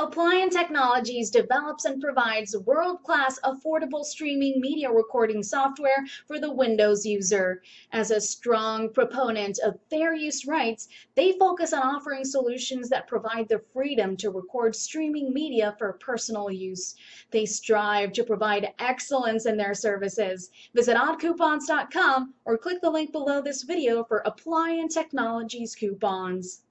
Applian Technologies develops and provides world-class affordable streaming media recording software for the Windows user. As a strong proponent of fair use rights, they focus on offering solutions that provide the freedom to record streaming media for personal use. They strive to provide excellence in their services. Visit oddcoupons.com or click the link below this video for Applian Technologies coupons.